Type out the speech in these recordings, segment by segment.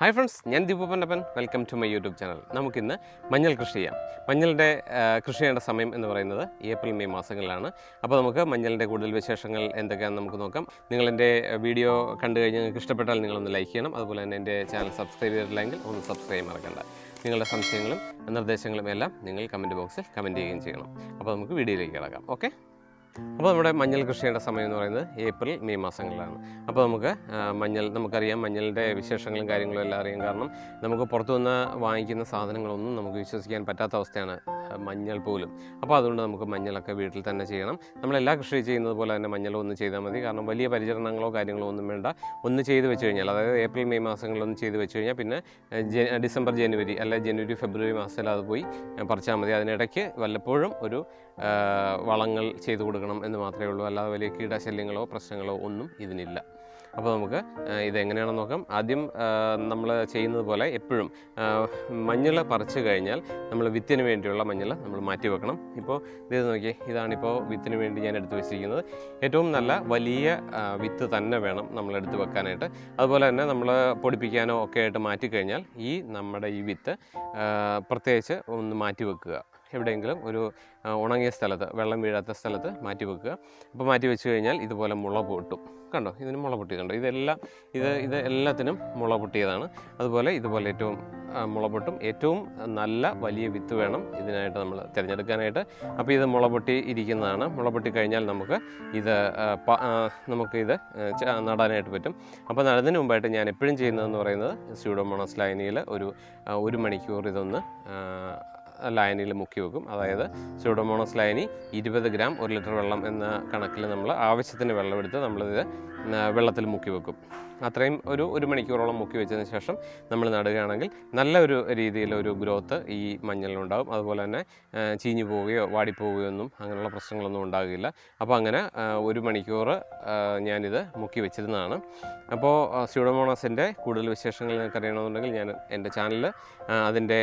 Hi friends ഞാൻ Deepu Pannappan. Welcome to my YouTube channel നമുക്കിന്ന് മഞ്ഞൾ കൃഷി ചെയ്യാം. മഞ്ഞളുടെ കൃഷി ചെയ്യേണ്ട സമയം എന്ന് പറയുന്നത് ഏപ്രിൽ മെയ് മാസങ്ങളിലാണ്. അപ്പോൾ നമുക്ക് മഞ്ഞളിന്റെ കൂടുതൽ വിശേഷങ്ങൾ എന്തൊക്കെയാണെന്ന് നമുക്ക് നോക്കാം. നിങ്ങളെന്റെ വീഡിയോ കണ്ടു കഴിഞ്ഞ് നിങ്ങൾക്ക് ഇഷ്ടപ്പെട്ടാൽ നിങ്ങളൊന്ന് ലൈക്ക് ചെയ്യണം. അതുപോലെ തന്നെ എന്റെ ചാനൽ സബ്സ്ക്രൈബ് ചെയ്തിട്ടില്ലെങ്കിൽ ഒന്ന് സബ്സ്ക്രൈബ് മറക്കണ്ട. നിങ്ങളുടെ സംശയങ്ങളും നിർദ്ദേശങ്ങളും എല്ലാം നിങ്ങൾ കമന്റ് ബോക്സിൽ കമന്റ് ചെയ്യുകയും ചെയ്യണം. അപ്പോൾ നമുക്ക് വീഡിയോയിലേക്ക് കിടക്കാം. ഓക്കെ അപ്പോൾ നമ്മുടെ മഞ്ഞൾ കൃഷി ചെയ്യേണ്ട സമയം എന്ന് പറയുന്നത് ഏപ്രിൽ മെയ് മാസങ്ങളിലാണ്. അപ്പോൾ നമുക്ക് മഞ്ഞൾ നമുക്കറിയാം മഞ്ഞളിന്റെ വിശേഷങ്ങളും കാര്യങ്ങളും എല്ലാം അറിയാം കാരണം നമുക്ക് പുറത്തുനിന്ന് വാങ്ങിക്കുന്ന സാധനങ്ങളൊന്നും നമുക്ക് വിശ്വസിക്കാൻ പറ്റാത്ത അവസ്ഥയാണ് മഞ്ഞൾ പോലും. അപ്പോൾ അതുകൊണ്ട് നമുക്ക് മഞ്ഞളൊക്കെ വീട്ടിൽ തന്നെ ചെയ്യണം. നമ്മളെല്ലാ കൃഷി ചെയ്യുന്നത് പോലെ തന്നെ മഞ്ഞൾ ഒന്ന് ചെയ്താൽ മതി. കാരണം വലിയ പരിചരണങ്ങളോ കാര്യങ്ങളോ ഒന്നും വേണ്ട. ഒന്ന് ചെയ്ത് വെച്ച് കഴിഞ്ഞാൽ അതായത് ഏപ്രിൽ മെയ് മാസങ്ങളിലൊന്ന് ചെയ്ത് വെച്ച് കഴിഞ്ഞാൽ പിന്നെ ഡിസംബർ ജനുവരി അല്ല ജനുവരി ഫെബ്രുവരി മാസത്തിൽ അത് പോയി പറിച്ചാൽ മതി. അതിനിടയ്ക്ക് വല്ലപ്പോഴും ഒരു വളങ്ങൾ ചെയ്തു കൊടുക്കണം എന്ന് മാത്രമേ ഉള്ളൂ. അല്ലാതെ വലിയ കീടശല്യങ്ങളോ പ്രശ്നങ്ങളോ ഒന്നും ഇതിനില്ല. അപ്പോൾ നമുക്ക് ഇതെങ്ങനെയാണെന്ന് നോക്കാം. ആദ്യം നമ്മൾ ചെയ്യുന്നത് പോലെ എപ്പോഴും മഞ്ഞൾ പറിച്ചു കഴിഞ്ഞാൽ നമ്മൾ വിത്തിന് വേണ്ടിയുള്ള മഞ്ഞൾ നമ്മൾ മാറ്റി വെക്കണം. ഇപ്പോൾ ഇത് നോക്കിയേ ഇതാണിപ്പോൾ വിത്തിന് വേണ്ടി ഞാൻ എടുത്തു വെച്ചിരിക്കുന്നത്. ഏറ്റവും നല്ല വലിയ വിത്ത് തന്നെ വേണം നമ്മൾ എടുത്ത് വെക്കാനായിട്ട്. അതുപോലെ തന്നെ നമ്മൾ പൊടിപ്പിക്കാനോ ഒക്കെ ആയിട്ട് മാറ്റിക്കഴിഞ്ഞാൽ ഈ നമ്മുടെ ഈ വിത്ത് പ്രത്യേകിച്ച് ഒന്ന് മാറ്റി വെക്കുക. എവിടെയെങ്കിലും ഒരു ഉണങ്ങിയ സ്ഥലത്ത് വെള്ളം വീഴാത്ത സ്ഥലത്ത് മാറ്റി വെക്കുക. അപ്പോൾ മാറ്റി വെച്ച് കഴിഞ്ഞാൽ ഇതുപോലെ മുള പൊട്ടും. കണ്ടോ? ഇതിന് മുള പൊട്ടിയതുണ്ടോ ഇതെല്ലാം ഇത് ഇത് എല്ലാത്തിനും മുള പൊട്ടിയതാണ്. അതുപോലെ ഇതുപോലെ ഏറ്റവും മുള പൊട്ടും. ഏറ്റവും നല്ല വലിയ വിത്ത് വേണം ഇതിനായിട്ട് നമ്മൾ തിരഞ്ഞെടുക്കാനായിട്ട്. അപ്പോൾ ഇത് മുള പൊട്ടി ഇരിക്കുന്നതാണ്. മുള പൊട്ടി കഴിഞ്ഞാൽ നമുക്ക് ഇത് നമുക്കിത് നടാനായിട്ട് പറ്റും. അപ്പോൾ നടന്നതിന് മുമ്പായിട്ട് ഞാൻ എപ്പോഴും ചെയ്യുന്നതെന്ന് പറയുന്നത് സ്യൂഡോമോണസ് ലൈനിയിൽ ഒരു ഒരു മണിക്കൂർ ഇതൊന്ന് ലൈനിൽ മുക്കി വെക്കും. അതായത് സ്യൂഡോമോണസ് ലൈനി ഇരുപത് ഗ്രാം ഒരു ലിറ്റർ വെള്ളം എന്ന കണക്കിൽ നമ്മൾ ആവശ്യത്തിന് വെള്ളമെടുത്ത് നമ്മളിത് വെള്ളത്തിൽ മുക്കി വെക്കും. അത്രയും ഒരു ഒരു മണിക്കൂറോളം മുക്കി വെച്ചതിന് ശേഷം നമ്മൾ നടുകയാണെങ്കിൽ നല്ല ഒരു രീതിയിലൊരു ഗ്രോത്ത് ഈ മഞ്ഞളിലുണ്ടാകും അതുപോലെ തന്നെ ചീഞ്ഞു പോവുകയോ വാടിപ്പോവുകയോ ഒന്നും അങ്ങനെയുള്ള പ്രശ്നങ്ങളൊന്നും ഉണ്ടാകില്ല. അപ്പോൾ അങ്ങനെ ഒരു മണിക്കൂർ ഞാനിത് മുക്കി വെച്ചിരുന്നതാണ്. അപ്പോൾ സ്യൂഡോമോണസിന്റെ കൂടുതൽ വിശേഷങ്ങൾ നിങ്ങൾക്ക് അറിയണമെന്നുണ്ടെങ്കിൽ ഞാൻ എന്റെ ചാനൽ അതിന്റെ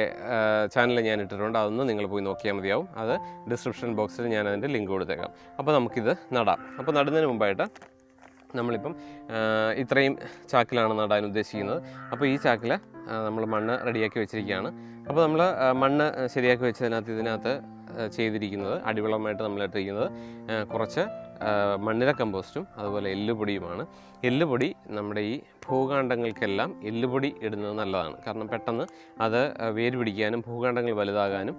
ചാനൽ ഞാൻ ഇട്ടിട്ടുണ്ട്. അതൊന്ന് നിങ്ങൾ പോയി നോക്കിയാൽ മതിയാവും. അത് ഡിസ്ക്രിപ്ഷൻ ബോക്സിൽ ഞാൻ അതിന്റെ ലിങ്ക് കൊടുത്തേക്കാം. അപ്പോൾ നമുക്കിത് നടാം. അപ്പോൾ നടുന്നതിന് മുമ്പായിട്ട് നമ്മളിപ്പം ഇത്രയും ചാക്കിലാണ് നടാൻ ഉദ്ദേശിക്കുന്നത്. അപ്പോൾ ഈ ചാക്കിൽ നമ്മൾ മണ്ണ് റെഡിയാക്കി വെച്ചിരിക്കുകയാണ്. അപ്പോൾ നമ്മൾ മണ്ണ് ശരിയാക്കി വെച്ചതിനകത്ത് ഇതിനകത്ത് ചെയ്തിരിക്കുന്നത് അടിവളമായിട്ട് നമ്മൾ ഇട്ടിരിക്കുന്നത് കുറച്ച് മണ്ണിര കമ്പോസ്റ്റും അതുപോലെ എല്ലുപൊടിയുമാണ്. എല്ലുപൊടി നമ്മുടെ ഈ ഭൂകാണ്ഡങ്ങൾക്കെല്ലാം എല്ലുപൊടി ഇടുന്നത് നല്ലതാണ്. കാരണം പെട്ടെന്ന് അത് വേര് പിടിക്കാനും ഭൂകാണ്ഡങ്ങൾ വലുതാകാനും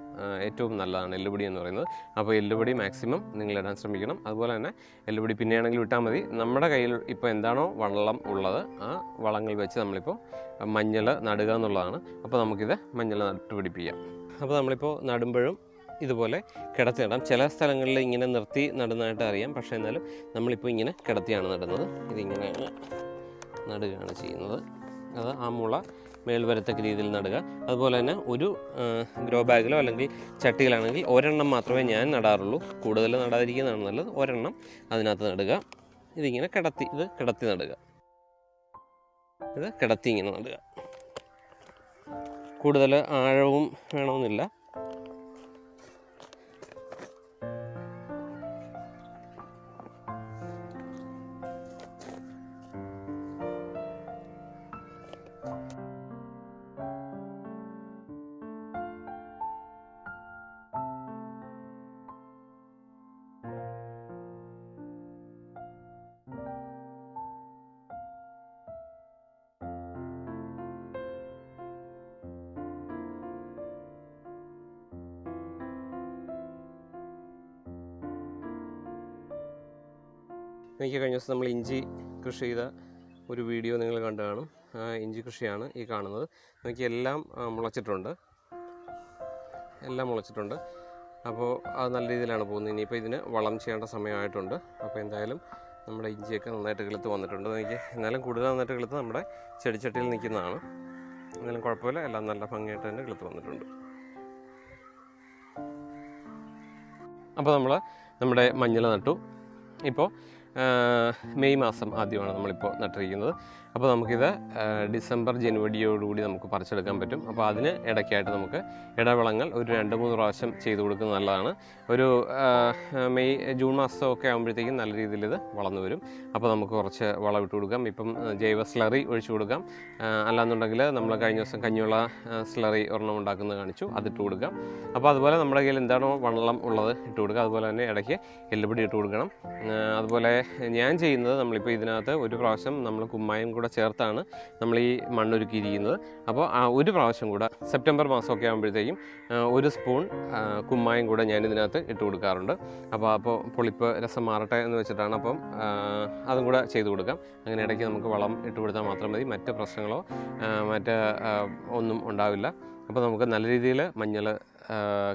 ഏറ്റവും നല്ലതാണ് എല്ലുപൊടി എന്ന് പറയുന്നത്. അപ്പോൾ എല്ലുപൊടി മാക്സിമം നിങ്ങൾ ഇടാൻ ശ്രമിക്കണം. അതുപോലെ തന്നെ എല്ലുപൊടി പിന്നെയാണെങ്കിലും ഇട്ടാൽ മതി. നമ്മുടെ കയ്യിൽ ഇപ്പോൾ എന്താണോ വള്ളം ഉള്ളത് ആ വളങ്ങൾ വെച്ച് നമ്മളിപ്പോൾ മഞ്ഞൾ നടുക എന്നുള്ളതാണ്. അപ്പോൾ നമുക്കിത് മഞ്ഞൾ നട്ടുപിടിപ്പിക്കാം അപ്പോൾ നമ്മളിപ്പോൾ നടുമ്പോഴും ഇതുപോലെ കിടത്തി നടാം. ചില സ്ഥലങ്ങളിൽ ഇങ്ങനെ നിർത്തി നടുന്നതായിട്ട് അറിയാം. പക്ഷേ എന്നാലും നമ്മളിപ്പോൾ ഇങ്ങനെ കിടത്തിയാണ് നടുന്നത്. ഇതിങ്ങനെയാണ് നടുകയാണ് ചെയ്യുന്നത്. അത് ആ മുള മേൽവരത്തക്ക രീതിയിൽ നടുക. അതുപോലെ തന്നെ ഒരു ഗ്രോ ബാഗിലോ അല്ലെങ്കിൽ ചട്ടിയിലാണെങ്കിൽ ഒരെണ്ണം മാത്രമേ ഞാൻ നടാറുള്ളൂ. കൂടുതൽ നടാതിരിക്കുന്നതാണ് നല്ലത്. ഒരെണ്ണം അതിനകത്ത് നടുക. ഇതിങ്ങനെ കിടത്തി ഇത് കിടത്തി നടുക. ഇത് കിടത്തി ഇങ്ങനെ നടുക. കൂടുതൽ ആഴവും വേണമെന്നില്ല. എനിക്ക് കഴിഞ്ഞ ദിവസം നമ്മൾ ഇഞ്ചി കൃഷി ചെയ്ത ഒരു വീഡിയോ നിങ്ങൾ കണ്ടു കാണും. ഇഞ്ചി കൃഷിയാണ് ഈ കാണുന്നത്. എനിക്ക് എല്ലാം മുളച്ചിട്ടുണ്ട്. എല്ലാം മുളച്ചിട്ടുണ്ട്. അപ്പോൾ അത് നല്ല രീതിയിലാണ് പോകുന്നത്. ഇനിയിപ്പോൾ ഇതിന് വളം ചെയ്യേണ്ട സമയമായിട്ടുണ്ട്. അപ്പോൾ എന്തായാലും നമ്മുടെ ഇഞ്ചിയൊക്കെ നന്നായിട്ട് കിളുത്ത് വന്നിട്ടുണ്ട്. എനിക്ക് എന്നാലും കൂടുതൽ നന്നായിട്ട് കിളുത്ത് നമ്മുടെ ചെടിച്ചട്ടിയിൽ നിൽക്കുന്നതാണ്. എന്നാലും കുഴപ്പമില്ല. എല്ലാം നല്ല ഭംഗിയായിട്ട് തന്നെ കിളുത്ത് വന്നിട്ടുണ്ട്. അപ്പോൾ നമ്മൾ നമ്മുടെ മഞ്ഞൾ നട്ടു. ഇപ്പോൾ മെയ് മാസം ആദ്യമാണ് നമ്മളിപ്പോൾ നട്ടിരിക്കുന്നത്. അപ്പോൾ നമുക്കിത് ഡിസംബർ ജനുവരിയോടുകൂടി നമുക്ക് പറിച്ചെടുക്കാൻ പറ്റും. അപ്പോൾ അതിന് ഇടയ്ക്കായിട്ട് നമുക്ക് ഇടവിളങ്ങൾ ഒരു രണ്ട് മൂന്ന് പ്രാവശ്യം ചെയ്തു കൊടുക്കുന്നത് നല്ലതാണ്. ഒരു മെയ് ജൂൺ മാസമൊക്കെ ആകുമ്പോഴത്തേക്കും നല്ല രീതിയിൽ ഇത് വളർന്നു വരും. അപ്പോൾ നമുക്ക് കുറച്ച് വളം ഇട്ട് കൊടുക്കാം. ഇപ്പം ജൈവ സ്ലറി ഒഴിച്ചു കൊടുക്കാം. അല്ലാന്നുണ്ടെങ്കിൽ നമ്മൾ കഴിഞ്ഞ ദിവസം കഞ്ഞിയുള്ള സ്ലറി ഒരെണ്ണം ഉണ്ടാക്കുന്നത് കാണിച്ചു. അതിട്ട് കൊടുക്കാം. അപ്പോൾ അതുപോലെ നമ്മുടെ കയ്യിൽ എന്താണോ വെള്ളം ഉള്ളത് ഇട്ട് കൊടുക്കുക. അതുപോലെ തന്നെ ഇടയ്ക്ക് എല്ലുപൊടി ഇട്ട് കൊടുക്കണം. അതുപോലെ ഞാൻ ചെയ്യുന്നത് നമ്മളിപ്പോൾ ഇതിനകത്ത് ഒരു പ്രാവശ്യം നമ്മൾ കുമ്മായം കൂടെ ചേർത്താണ് നമ്മൾ ഈ മണ്ണൊരുക്കിയിരിക്കുന്നത് അപ്പോൾ ആ ഒരു പ്രാവശ്യം കൂടെ സെപ്റ്റംബർ മാസമൊക്കെ ആകുമ്പോഴത്തേക്കും ഒരു സ്പൂൺ കുമ്മായും കൂടെ ഞാൻ ഇതിനകത്ത് ഇട്ട് കൊടുക്കാറുണ്ട്. അപ്പോൾ അപ്പോൾ പുളിപ്പ് രസം മാറട്ടെ എന്ന് വെച്ചിട്ടാണ് അപ്പം അതും കൂടെ ചെയ്ത് കൊടുക്കാം. അങ്ങനെ ഇടയ്ക്ക് നമുക്ക് വളം ഇട്ട് കൊടുത്താൽ മാത്രം മതി. മറ്റ് പ്രശ്നങ്ങളോ മറ്റ് ഒന്നും ഉണ്ടാവില്ല. അപ്പോൾ നമുക്ക് നല്ല രീതിയിൽ മഞ്ഞൾ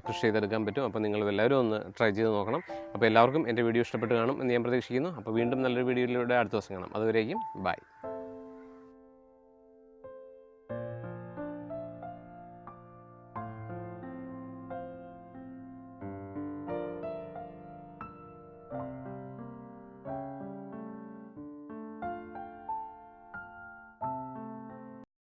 കൃഷി ചെയ്തെടുക്കാൻ പറ്റും. അപ്പോൾ നിങ്ങൾ എല്ലാവരും ഒന്ന് ട്രൈ ചെയ്ത് നോക്കണം. അപ്പോൾ എല്ലാവർക്കും എന്റെ വീഡിയോ ഇഷ്ടപ്പെട്ട് കാണും എന്ന് ഞാൻ പ്രതീക്ഷിക്കുന്നു. അപ്പോൾ വീണ്ടും നല്ലൊരു വീഡിയോയിലൂടെ അടുത്ത ദിവസം കാണാം. അതുവരേക്കും ബൈ